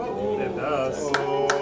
It does.